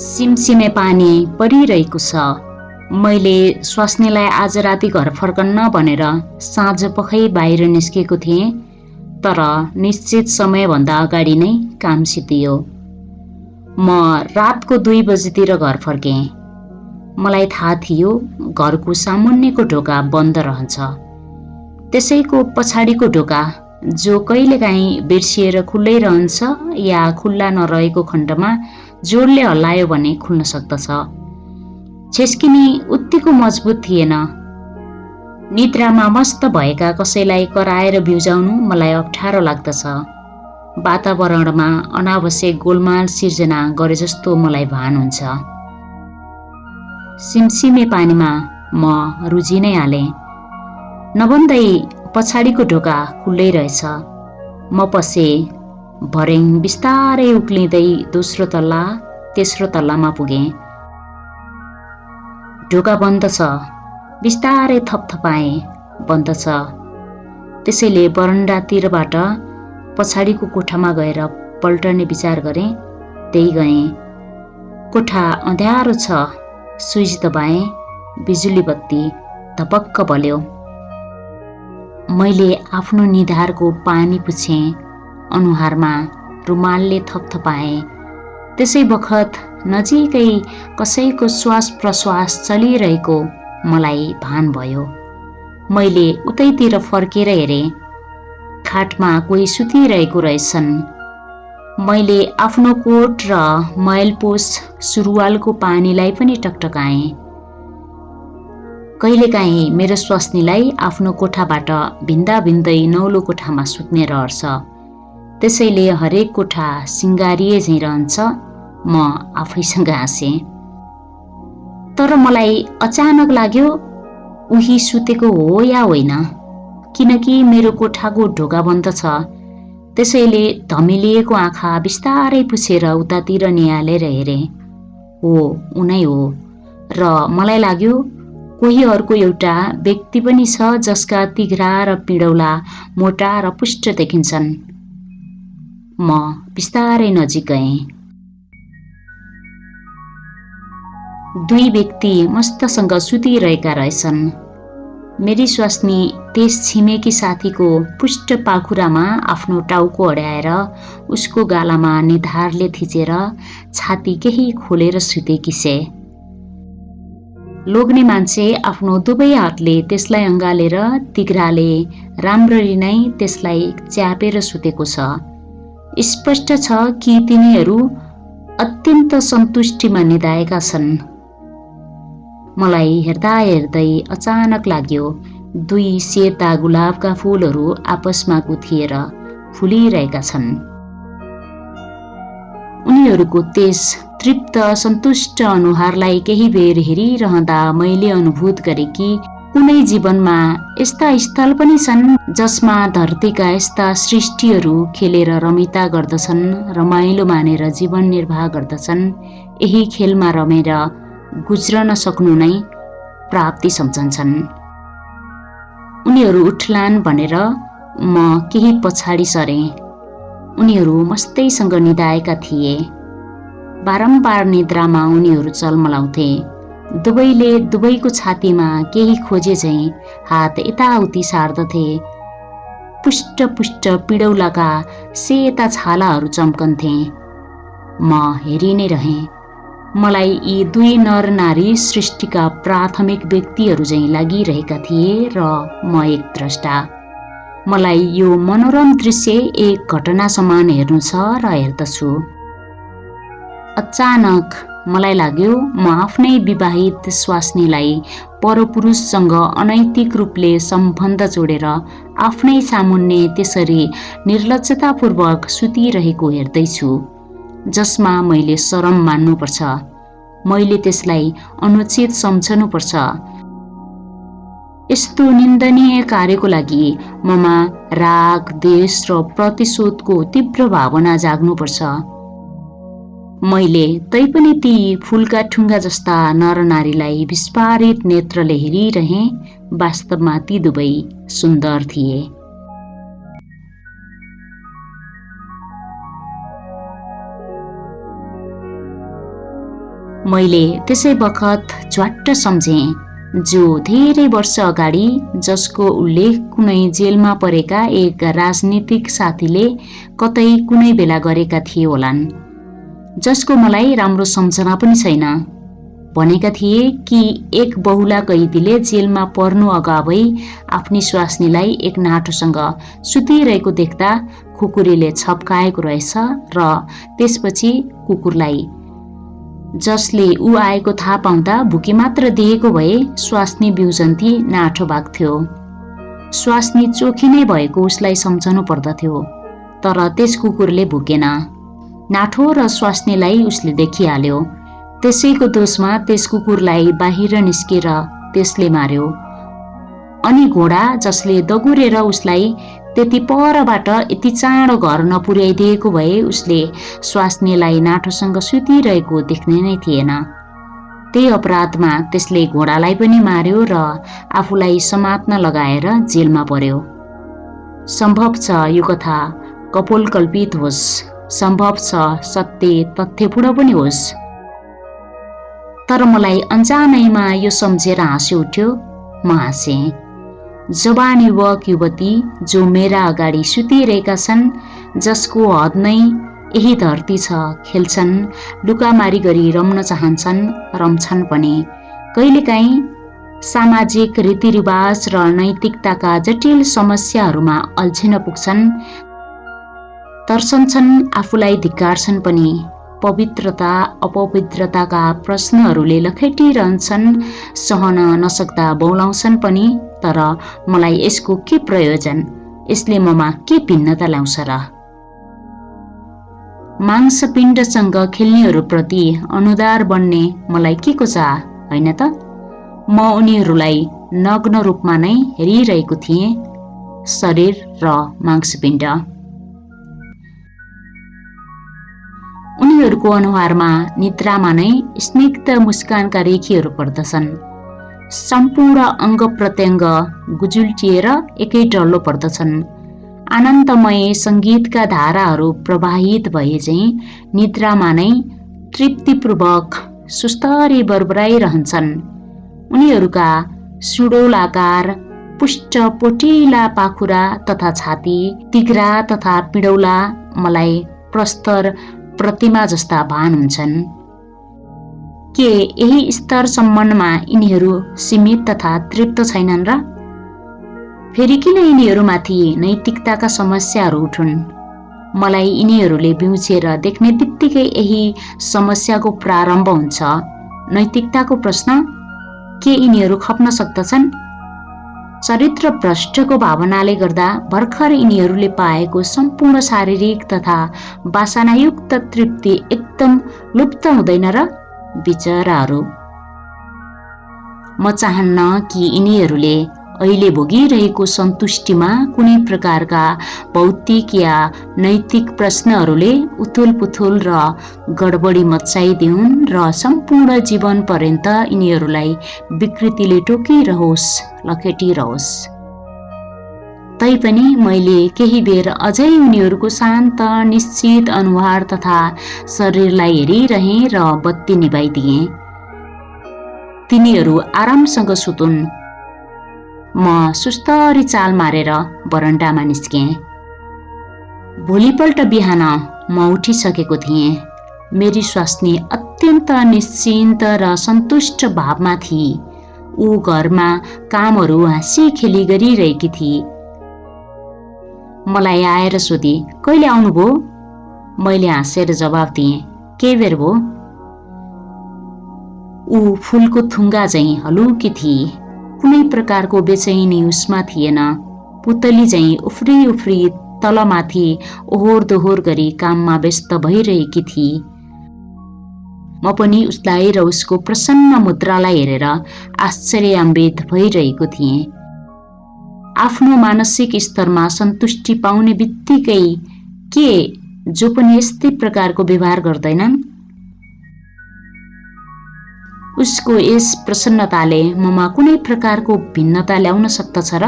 सिमसिमे पानी परिरहेको छ। मैले स्वास्नीलाई आज राति घर फर्कन्न भनेर साँझ पखै बाहिर निस्केको थिएँ तर निश्चित समयभन्दा अगाडि नै काम सिद्धियो म रातको दुई बजीतिर घर फर्केँ। मलाई थाहा थियो घरको सामुन्नेको ढोका बन्द रहन्छ। त्यसैको पछाडिको ढोका जो कहिलेकाहीँ बिर्सिएर खुल्लै रहन्छ या खुल्ला नरहेको खण्डमा जोडले हल्लायो भने खुल्न सक्दछ। छेस्किनी उत्तिको मजबुत थिएन। निद्रामा मस्त भएका कसैलाई कराएर बिउजाउनु मलाई अप्ठ्यारो लाग्दछ। वातावरणमा अनावश्यक गोलमाल सिर्जना गरे जस्तो मलाई भान हुन्छ। सिमसिमे पानीमा म रुझि नै हालेँ। नभन्दै पछाडिको ढोका खुल्लै रहेछ। म पसे भरेङ बिस्तारै उक्लिँदै दोस्रो तल्ला तेस्रो तल्लामा पुगेँ। ढोका बन्द छ। बिस्तारै थपथपाएँ बन्द छ। त्यसैले बरन्डातिरबाट पछाडिको कोठामा गएर पल्टने विचार गरेँ त्यही गएँ। कोठा अँध्यारो छ। स्विच दबाएँ बिजुली बत्ती धपक्क बल्यो। मैले आफ्नो निधारको पानी पुछेँ अनुहारमा रुमालले थपथपाएँ। त्यसै बखत नजिकै कसैको श्वास प्रश्वास चलिरहेको मलाई भान भयो। मैले उतैतिर फर्केर हेरेँ। खाटमा कोही सुतिरहेको रहेछन्। मैले आफ्नो कोट र मैलपोस सुरुवालको पानीलाई पनि टकटकाएँ। कहिलेकाहीँ मेरो स्वास्नीलाई आफ्नो कोठाबाट भिन्दा भिन्दै नौलो कोठामा सुत्ने रहर छ। त्यसैले हरेक कोठा सिङ्गारिए झैँ रहन्छ म आफैसँग हाँसेँ। तर मलाई अचानक लाग्यो उही सुतेको हो या होइन? किनकि मेरो कोठाको ढोका बन्द छ। त्यसैले धमिलिएको आँखा बिस्तारै पुछेर उतातिर निहालेर हेरेँ। हो उनै हो। र मलाई लाग्यो कोही अर्को एउटा व्यक्ति पनि छ जसका तिघ्रा र पिडौला मोटा र पुष्ट देखिन्छन्। म बिस्तारै नजिक गएँ। दुई व्यक्ति मस्तसँग सुतिरहेका रहेछन्। मेरी स्वास्नी त्यस छिमेकी साथीको पुष्ट पाखुरामा आफ्नो टाउको अड्याएर उसको गालामा निधारले थिचेर छाती केही खोलेर सुतेकी छे लोग्ने मान्छे आफ्नो दुवै हातले त्यसलाई अँगालेर तिग्राले राम्ररी नै त्यसलाई च्यापेर सुतेको छ। स्पष्ट छ कि तिनीहरू अत्यन्त सन्तुष्टिमा निधाएका छन्। मलाई हेर्दा हेर्दै अचानक लाग्यो दुई सेता गुलाबका फुलहरू आपसमा गुथिएर फुलिरहेका छन्। उनीहरूको त्यस तृप्त सन्तुष्ट अनुहारलाई केही बेर हेरिरहँदा मैले अनुभूत गरेँ कि कुनै जीवनमा यस्ता स्थल पनि छन् जसमा धरतीका यस्ता सृष्टिहरू खेलेर रमिता गर्दछन् रमाइलो मानेर जीवन निर्वाह गर्दछन्। यही खेलमा रमेर गुज्रन सक्नु नै प्राप्ति सम्झन्छन्। उनीहरू उठलान् भनेर म केही पछाडि सरेँ। उनीहरू मस्तैसँग निधाएका थिए। बारम्बार निद्रामा उनीहरू चलमलाउँथे। दुवैले दुवैको छातीमा केही खोजे झैँ हात यताउति सार्दथे। पुष्ट पुष्ट पिडौलाका सेता छालाहरू चम्कन्थे। म हेरि नै रहेँ। मलाई यी दुई नर नारी सृष्टिका प्राथमिक व्यक्तिहरू झैँ लागिरहेका थिए र म एक द्रष्टा। मलाई यो मनोरम दृश्य एक घटना समान हेर्नु छ र हेर्दछु। अचानक मलाई लाग्यो म आफ्नै विवाहित स्वास्नीलाई परपुरुषसँग अनैतिक रूपले सम्बन्ध जोडेर आफ्नै सामुन्ने त्यसरी निर्लजतापूर्वक सुतिरहेको हेर्दैछु जसमा मैले शरम मान्नुपर्छ। मैले त्यसलाई अनुचित सम्झनुपर्छ। यस्तो निन्दनीय कार्यको लागि ममा राग देश र प्रतिशोधको तीव्र भावना जाग्नुपर्छ। मैले तैपनि ती फुलका ठुङ्गा जस्ता नरनारीलाई विस्फारित नेत्रले हेरिरहेँ वास्तवमा ती दुवै सुन्दर थिए। मैले त्यसै बखत झ्वाट्ट सम्झेँ जो धेरै वर्ष अगाडि जसको उल्लेख कुनै जेलमा परेका एक राजनीतिक साथीले कतै कुनै बेला गरेका थिए होलान्। जसको मलाई राम्रो सम्झना पनि छैन। भनेका थिए कि एक बहुला कैदीले जेलमा पर्नु अगावै आफ्नी स्वास्नीलाई एक नाटोसँग सुतिरहेको देख्दा कुकुरीले छप्काएको रहेछ र त्यसपछि कुकुरलाई जसले ऊ आएको थाहा पाउँदा भुकी मात्र दिएको भए स्वास्नी बिउजन्ती नाठो भाग्थ्यो स्वास्नी चोखी नै भएको उसलाई सम्झनु पर्दथ्यो तर त्यस कुकुरले भुकेन। नाठो र स्वास्नीलाई उसले देखिहाल्यो। त्यसैको दोषमा त्यस कुकुरलाई बाहिर निस्केर त्यसले मार्यो। अनि घोडा जसले दगुरेर उसलाई त्यति परबाट यति चाँडो घर नपुर्याइदिएको भए उसले स्वास्नीलाई नाठोसँग सुतिरहेको देख्ने नै थिएन। त्यही अपराधमा त्यसले घोडालाई पनि मार्यो र आफूलाई समात्न लगाएर जेलमा पर्यो। सम्भव छ यो कथा कपोलकल्पित होस्। सम्भव छ सत्य तथ्यपूर्ण पनि होस्। तर मलाई अन्जानैमा यो सम्झेर हाँसी उठ्यो म हाँसेँ जवान युवक युवती जो मेरा अगाडि सुतिरहेका छन् जसको हद नै यही धरती छ खेल्छन् लुकामारी गरी रम्न चाहन्छन् रम्छन् पनि कहिलेकाहीँ सामाजिक रीतिरिवाज र नैतिकताका जटिल समस्याहरूमा अल्झिन पुग्छन् तर्सन्छन् आफूलाई धिक्कार्छन् पनि। पवित्रता अपवित्रताका प्रश्नहरूले लखेटिरहन्छन् सहन नसक्दा बौलाउँछन् पनि तर मलाई यसको के प्रयोजन? यसले ममा के भिन्नता ल्याउँछ र? मांसपिण्डसँग खेल्नेहरूप्रति अनुदार बन्ने मलाई के को चाह होइन त? म उनीहरूलाई नग्न रूपमा नै हेरिरहेको थिएँ शरीर र मांसपिण्ड। उनीहरूको अनुहारमा निद्रामा नै स्निग्ध मुस्कानका रेखीहरू पर्दछन्। सम्पूर्ण अङ्ग प्रत्यङ्ग गुजुल्टिएर एकै डल्लो पर्दछन्। आनन्दमय सङ्गीतका धाराहरू प्रवाहित भए चाहिँ निद्रामा नै तृप्तिपूर्वक सुस्तरी बरबराइरहन्छन्। उनीहरूका सुडौलाकार पुष्ट पोटिला पाखुरा तथा छाती तिग्रा तथा पिडौला मलाई प्रस्तर प्रतिमा जस्ता भान हुन्छन्। के यही स्तरसम्ममा यिनीहरू सीमित तथा तृप्त छैनन् र? फेरि किन यिनीहरूमाथि नैतिकताका समस्याहरू उठुन्? मलाई यिनीहरूले बिउछेर देख्ने बित्तिकै यही समस्याको प्रारम्भ हुन्छ। नैतिकताको प्रश्न? के यिनीहरू खप्न सक्दछन्? चरित्र भ्रष्टको भावनाले गर्दा भर्खर यिनीहरूले पाएको सम्पूर्ण शारीरिक तथा वासनायुक्त तृप्ति एकदम लुप्त हुँदैन र विचाराहरू। म चाहन्न कि यिनीहरूले अहिले भोगिरहेको सन्तुष्टिमा कुनै प्रकारका भौतिक या नैतिक प्रश्नहरूले उथुल पुथुल र गडबडी मचाइदिउन् र सम्पूर्ण जीवन पर्यन्त यिनीहरूलाई विकृतिले टोकिरहोस् लखेटिरहोस्। तैपनि मैले केही बेर अझै उनीहरूको शान्त निश्चित अनुहार तथा शरीरलाई हेरिरहेँ र बत्ती निभाइदिएँ। तिनीहरू आरामसँग सुतुन्। म सुस्तरी चाल मारेर बरन्डामा निस्केँ। भोलिपल्ट बिहान म उठिसकेको थिएँ। मेरी स्वास्नी अत्यन्त निश्चिन्त र सन्तुष्ट भावमा थिए ऊ घरमा कामहरू हाँसी खेली गरिरहेकी थिए मलाई आएर सोधे कहिले आउनुभयो मैले हाँसेर जवाब दिएँ के बेर भयो ऊ फुलको थुङ्गा झैँ हलुकी थिए कुनै प्रकारको बेचैनी उसमा थिएन। पुतली झैँ उफ्री उफ्री तलमाथि ओहोर दोहोर गरी काममा व्यस्त भइरहेकी थिए म पनि उसलाई र उसको प्रसन्न मुद्रालाई हेरेर आश्चर्यान्वित भइरहेको थिएँ। आफ्नो मानसिक स्तरमा सन्तुष्टि पाउने बित्तिकै के जो पनि यस्तै प्रकारको व्यवहार गर्दैनन्? उसको यस प्रसन्नताले ममा कुनै प्रकारको भिन्नता ल्याउन सक्दछ र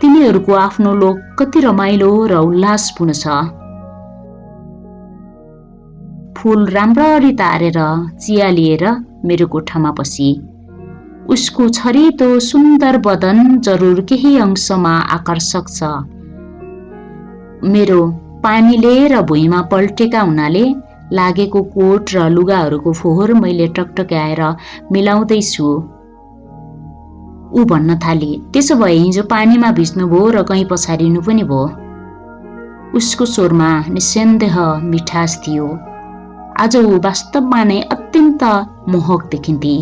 तिनीहरूको आफ्नो लोक कति रमाइलो र उल्लासपूर्ण छ। फुल राम्ररी तारेर चिया लिएर मेरो कोठामा पसी। उसको छरितो सुन्दर बदन जरुर केही अंशमा आकर्षक छ। मेरो पानीले र भुइँमा पल्टेका हुनाले लागेको कोट र लुगाहरूको फोहोर मैले टकटक्याएर मिलाउँदैछु। ऊ भन्न थाले त्यसो भए हिजो पानीमा भिज्नुभयो र कहीँ पछारिनु पनि भयो उसको स्वरमा निसन्देह मिठास थियो। आज ऊ वास्तवमा नै अत्यन्त मोहक देखिन्थे।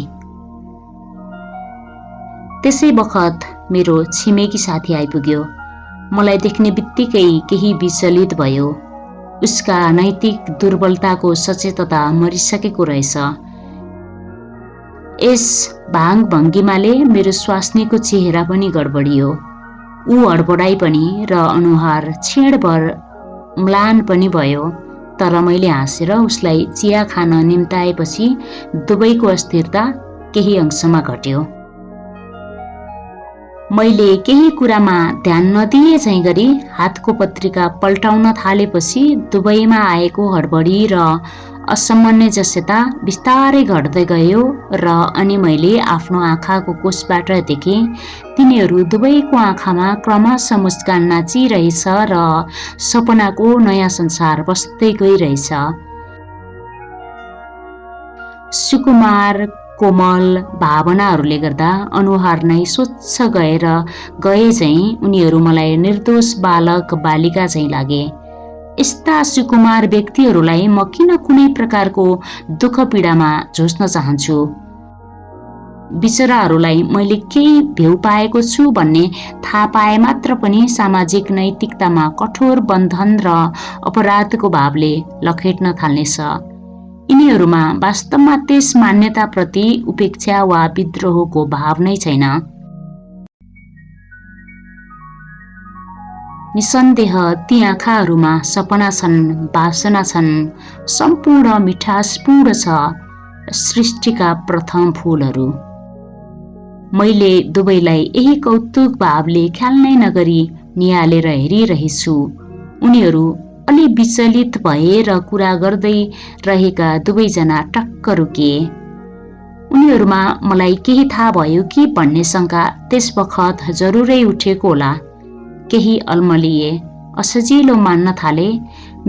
त्यसै बखत मेरो छिमेकी साथी आइपुग्यो। मलाई देख्ने बित्तिकै केही विचलित भयो। उसका नैतिक दुर्बलताको सचेतता मरिसकेको रहेछ। यस भाङ भङ्गिमाले मेरो स्वास्नीको चेहरा पनि गडबडियो। ऊ हडबडाई पनि र अनुहार छेडभर म्लान पनि भयो तर मैले हाँसेर उसलाई चिया खान निम्ताएपछि दुवैको अस्थिरता केही अंशमा घट्यो। मैले केही कुरामा ध्यान नदिए चाहिँ गरी हातको पत्रिका पल्टाउन थालेपछि दुवैमा आएको हडबडी र असमन्वजस्यता बिस्तारै घट्दै गयो र अनि मैले आफ्नो आँखाको कोषबाट देखेँ तिनीहरू दुवैको आँखामा क्रमशः मुस्कान नाचिरहेछ र सपनाको नयाँ संसार बस्दै गइरहेछ। सुकुमार कोमल भावनाहरूले गर्दा अनुहार नै स्वच्छ गएर गए चाहिँ उनीहरू मलाई निर्दोष बालक बालिका चाहिँ लागे। यस्ता सुकुमार व्यक्तिहरूलाई म किन कुनै प्रकारको दुःख पीडामा झुस्न चाहन्छु? बिचराहरूलाई मैले केही भ्यू पाएको छु भन्ने थाहा पाए मात्र पनि सामाजिक नैतिकतामा कठोर बन्धन र अपराधको भावले लखेट्न थाल्नेछ। यिनीहरूमा वास्तवमा त्यस मान्यताप्रति उपेक्षा वा विद्रोहको भाव नै छैन। निसन्देह ती आँखाहरूमा सपना छन् वासना छन् सम्पूर्ण मिठासपूर्ण छ सृष्टिका प्रथम फुलहरू। मैले दुवैलाई यही कौतुक भावले ख्याल नै नगरी निहालेर हेरिरहेछु। उनीहरू अलि विचलित भए र कुरा गर्दै रहेका दुवैजना टक्क रोकिए उनीहरूमा मलाई केही थाहा भयो कि भन्ने शङ्का त्यस बखत जरुरै उठेको होला। केही अल्मलिए असजिलो मान्न थाले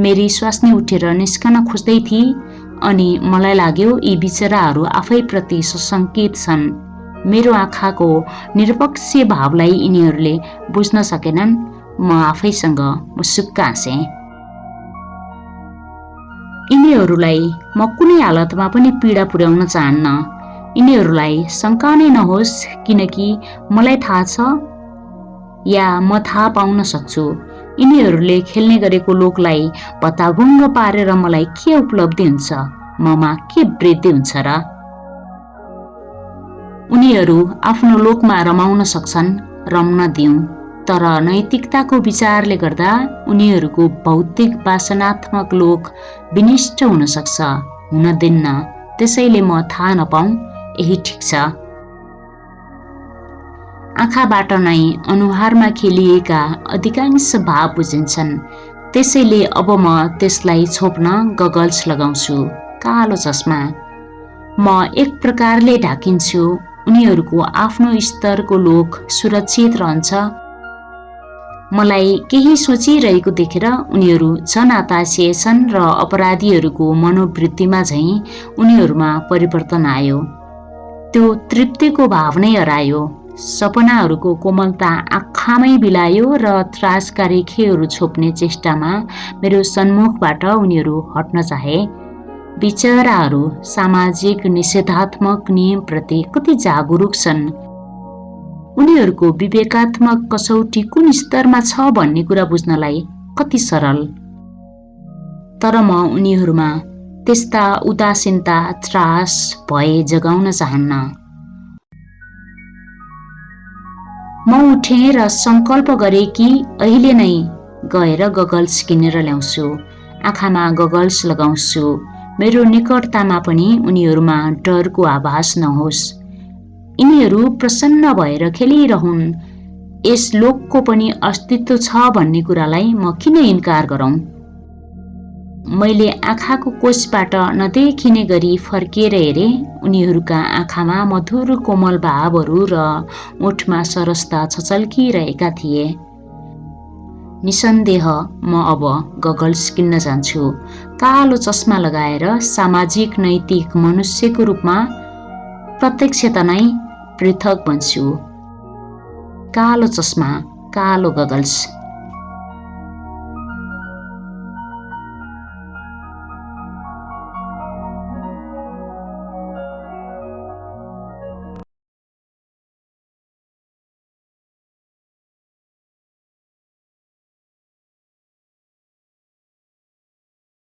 मेरी स्वास्नी उठेर निस्कन खोज्दै थिए अनि मलाई लाग्यो यी बिचराहरू आफैप्रति सशङ्कित छन्। मेरो आँखाको निरपक्ष भावलाई यिनीहरूले बुझ्न सकेनन्। म आफैसँग मुसुक्क हाँसेँ। यिनीहरूलाई म कुनै हालतमा पनि पीडा पुर्याउन चाहन्न। यिनीहरूलाई शङ्का नै नहोस् किनकि मलाई थाहा छ या म थाहा पाउन सक्छु। यिनीहरूले खेल्ने गरेको लोकलाई भत्ताभुङ्ग पारेर मलाई के उपलब्धि हुन्छ? ममा के वृद्धि हुन्छ र? उनीहरू आफ्नो लोकमा रमाउन सक्छन् रम्न दिउँ। तर नैतिकताको विचारले गर्दा उनीहरूको भौतिक वासनात्मक लोक विनिष्ट हुन सक्छ हुन दिन्न। त्यसैले म थाहा नपाऊ यही ठिक छ। आँखाबाट नै अनुहारमा खेलिएका अधिकांश भाव बुझिन्छन्। त्यसैले अब म त्यसलाई छोप्न गगल्स लगाउँछु। कालो चस्मा। म एक प्रकारले ढाकिन्छु। उनीहरूको आफ्नो स्तरको लोक सुरक्षित रहन्छ। मलाई केही सोचिरहेको देखेर उनीहरू छन् र अपराधीहरूको मनोवृत्तिमा झैँ उनीहरूमा परिवर्तन आयो। त्यो तृप्तिको भाव नै हरायो। सपनाहरूको कोमलता आँखामै बिलायो र त्रासकारी खेहरू छोप्ने चेष्टामा मेरो सन्मुखबाट उनीहरू हट्न चाहे। विचराहरू सामाजिक निषेधात्मक नियमप्रति कति जागरुक छन्। उनीहरूको विवेकात्मक कसौटी कुन स्तरमा छ भन्ने कुरा बुझ्नलाई कति सरल। तर म उनीहरूमा त्यस्ता उदासीनता त्रास भए जगाउन चाहन्न। म उठे र सङ्कल्प गरे कि अहिले नै गएर गगल्स किनेर ल्याउँछु आँखामा गगल्स लगाउँछु। मेरो निकटतामा पनि उनीहरूमा डरको आभास नहोस्। यिनीहरू प्रसन्न भएर खेलिरहन्। यस लोकको पनि अस्तित्व छ भन्ने कुरालाई म किन इन्कार गरौँ? मैले आँखाको कोषबाट नदेखिने गरी फर्किएर हेरेँ। उनीहरूका आँखामा मधुर कोमल भावहरू र ओठमा सरसता छचल्किरहेका थिए। निसन्देह म अब गगल्स किन्न जान्छु। कालो चस्मा लगाएर सामाजिक नैतिक मनुष्यको रूपमा प्रत्यक्षता नै पृथक बन्छु। कालो चस्मा कालो गगल्स।